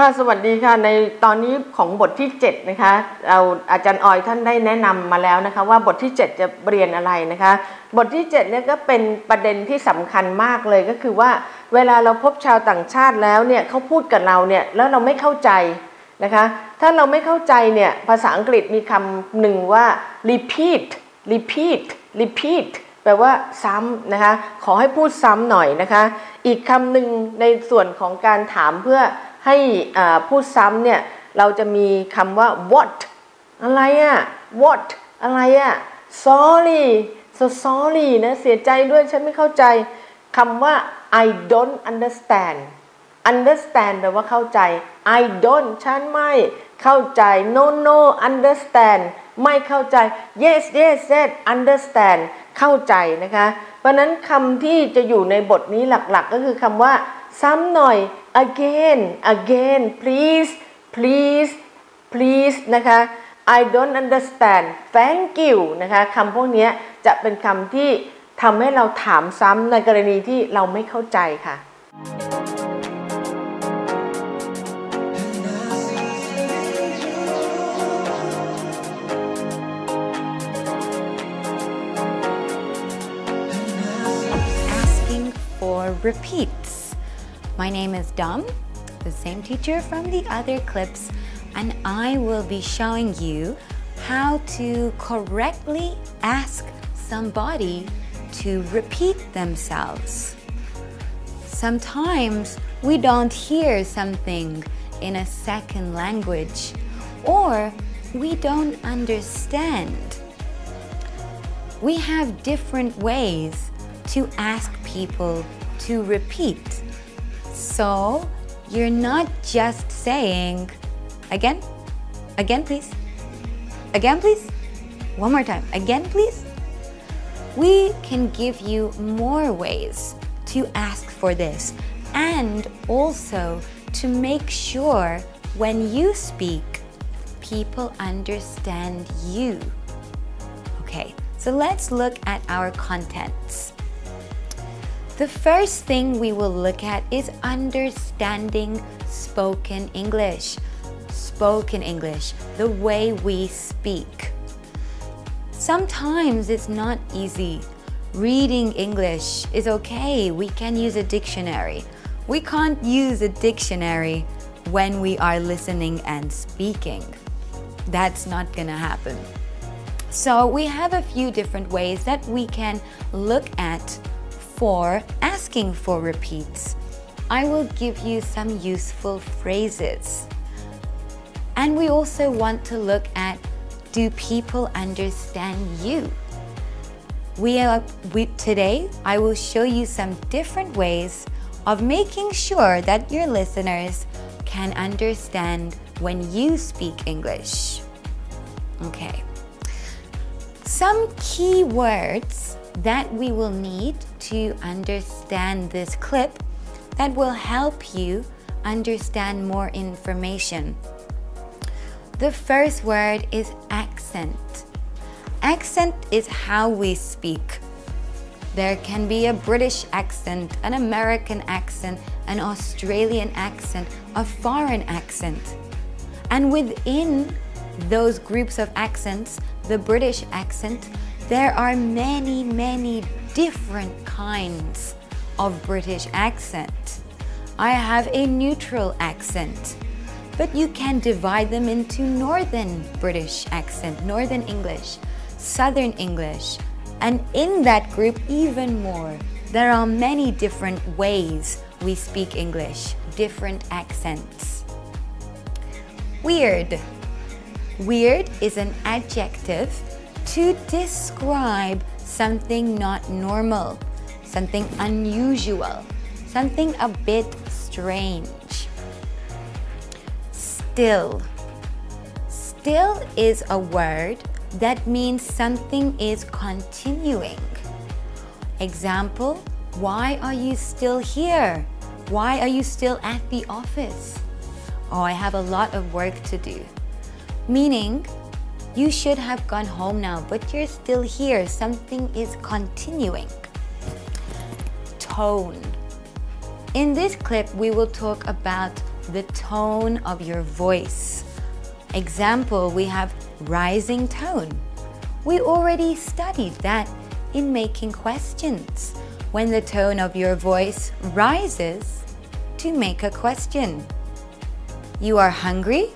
ค่ะสวัสดีค่ะในตอนนี้ของบทที่7นะคะเราอาจารย์ออยท่านได้แนะนำมาแล้วนะคะว่าบทที่ 7 จะเรียนอะไรนะคะ บทที่7เนี่ยก็เป็นประเด็นที่สำคัญมากเลยก็คือว่า เวลาเราพบชาวต่างชาติแล้วเนี่ยเขาพูดกับเราเนี่ยแล้วเราไม่เข้าใจนะคะถ้าเราไม่เข้าใจเนี่ยภาษาอังกฤษมีคำหนึ่งว่า repeat repeat repeat แปลว่าซ้ำนะคะขอให้พูดซ้ำหน่อยนะคะ อีกคำหนึ่งในส่วนของการถามเพื่อ ให้พูดซ้ำเนี่ยเราจะมีคำว่า what อะไรอะ what อะไรอะ sorry so sorry นะเสียใจด้วยฉันไม่เข้าใจคำว่า I don't understand understand แปลว่าเข้าใจ I don't ฉันไม่เข้าใจ no no understand ไม่เข้าใจ yes yes yes understand เข้าใจนะคะ เพราะนั้นคำที่จะอยู่ในบทนี้หลักๆ ก็คือคำว่าซ้ำหน่อย again again please please please นะคะ I don't understand thank you นะคะคำพวกนี้จะเป็นคำที่ทำให้เราถามซ้ำในกรณีที่เราไม่เข้าใจค่ะ asking for repeats. My name is Dom, the same teacher from the other clips, and I will be showing you how to correctly ask somebody to repeat themselves. Sometimes we don't hear something in a second language or we don't understand. We have different ways to ask people to repeat. So you're not just saying, again, again, please, again, please, one more time, again, please. We can give you more ways to ask for this and also to make sure when you speak, people understand you. Okay, so let's look at our contents. The first thing we will look at is understanding spoken English. Spoken English, the way we speak. Sometimes it's not easy. Reading English is okay. We can use a dictionary. We can't use a dictionary when we are listening and speaking. That's not gonna happen. So we have a few different ways that we can look at for asking for repeats. I will give you some useful phrases. And we also want to look at do people understand you? We are, we, today, I will show you some different ways of making sure that your listeners can understand when you speak English. Okay. Some key words that we will need to understand this clip that will help you understand more information. The first word is accent. Accent is how we speak. There can be a British accent, an American accent, an Australian accent, a foreign accent. And within those groups of accents, the British accent, there are many, many different kinds of British accent. I have a neutral accent, but you can divide them into Northern British accent, Northern English, Southern English, and in that group even more. There are many different ways we speak English, different accents. Weird. Weird is an adjective to describe something not normal, something unusual, something a bit strange. Still. Still is a word that means something is continuing. Example, why are you still here? Why are you still at the office? Oh, I have a lot of work to do. Meaning, you should have gone home now, but you're still here. Something is continuing. Tone. In this clip, we will talk about the tone of your voice. Example, we have rising tone. We already studied that in making questions. When the tone of your voice rises to make a question. You are hungry?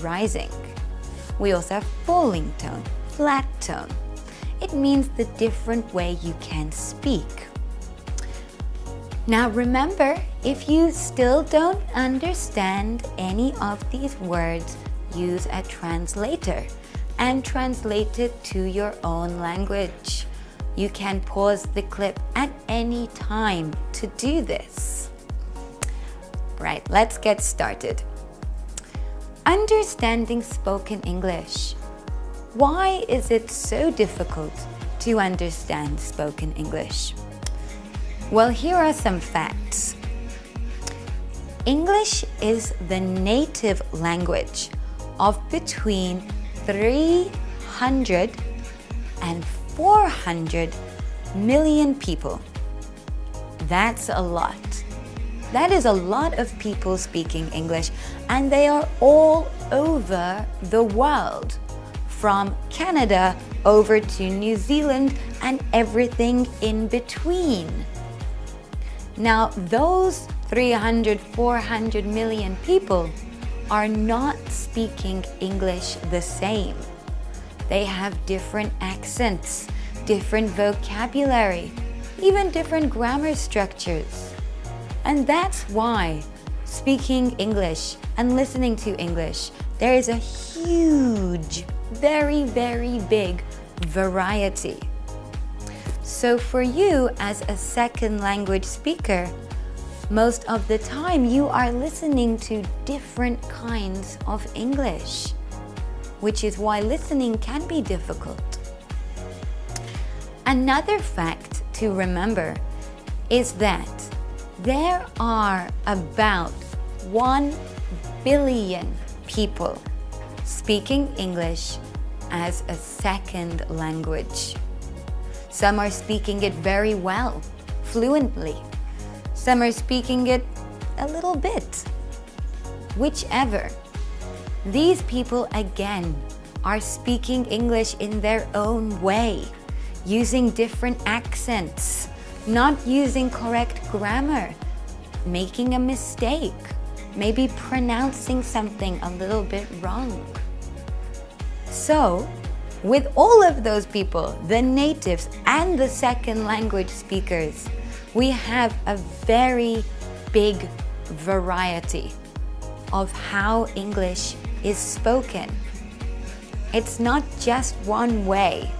Rising. We also have falling tone, flat tone. It means the different way you can speak. Now remember, if you still don't understand any of these words, use a translator and translate it to your own language. You can pause the clip at any time to do this. Right, let's get started. Understanding spoken English. Why is it so difficult to understand spoken English? Well, here are some facts. English is the native language of between 300 and 400 million people. That's a lot. That is a lot of people speaking English and they are all over the world. From Canada over to New Zealand and everything in between. Now those 300, 400 million people are not speaking English the same. They have different accents, different vocabulary, even different grammar structures. And that's why speaking English and listening to English, there is a huge, very, very big variety. So for you as a second language speaker, most of the time you are listening to different kinds of English, which is why listening can be difficult. Another fact to remember is that there are about 1 billion people speaking English as a second language. Some are speaking it very well, fluently. Some are speaking it a little bit. Whichever. These people, again, are speaking English in their own way, using different accents, not using correct grammar, making a mistake, maybe pronouncing something a little bit wrong. So, with all of those people, the natives and the second language speakers, we have a very big variety of how English is spoken. It's not just one way.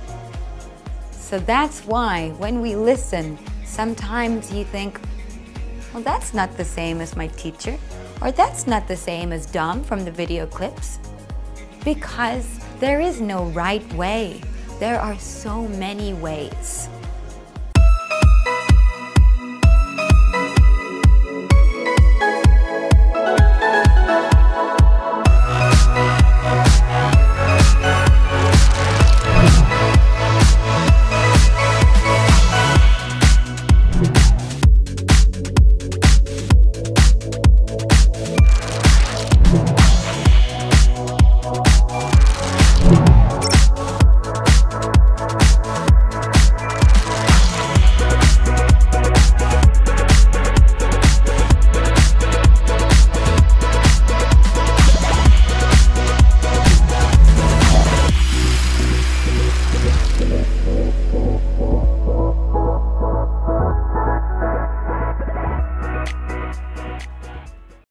So that's why when we listen, sometimes you think, well, that's not the same as my teacher, or that's not the same as Dom from the video clips. Because there is no right way. There are so many ways.